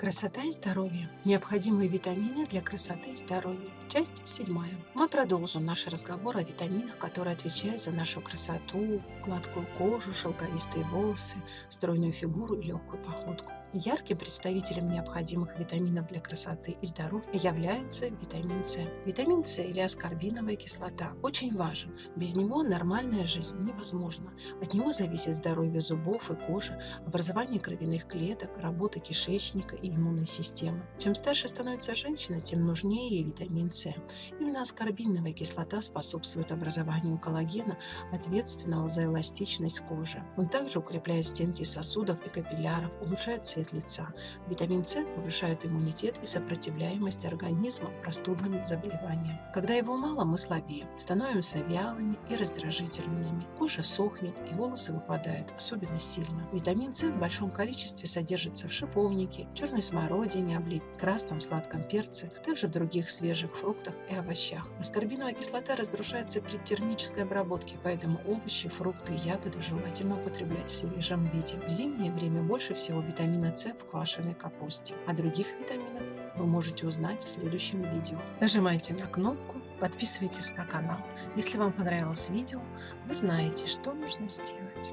Красота и здоровье. Необходимые витамины для красоты и здоровья. Часть седьмая. Мы продолжим наш разговор о витаминах, которые отвечают за нашу красоту, гладкую кожу, шелковистые волосы, стройную фигуру и легкую походку. Ярким представителем необходимых витаминов для красоты и здоровья является витамин С. Витамин С или аскорбиновая кислота очень важен. Без него нормальная жизнь невозможна. От него зависит здоровье зубов и кожи, образование кровяных клеток, работа кишечника и иммунной системы. Чем старше становится женщина, тем нужнее ей витамин С. Именно аскорбиновая кислота способствует образованию коллагена, ответственного за эластичность кожи. Он также укрепляет стенки сосудов и капилляров, улучшает цвет лица. Витамин С повышает иммунитет и сопротивляемость организма простудным заболеваниям. Когда его мало, мы слабее, становимся вялыми и раздражительными. Кожа сохнет и волосы выпадают особенно сильно. Витамин С в большом количестве содержится в шиповнике, черной черной смородине, облив, красном сладком перце, также в других свежих фруктах и овощах. Аскорбиновая кислота разрушается при термической обработке, поэтому овощи, фрукты и ягоды желательно употреблять в свежем виде. В зимнее время больше всего витамина С в квашеной капусте. О других витаминах вы можете узнать в следующем видео. Нажимайте на кнопку, подписывайтесь на канал. Если вам понравилось видео, вы знаете, что нужно сделать.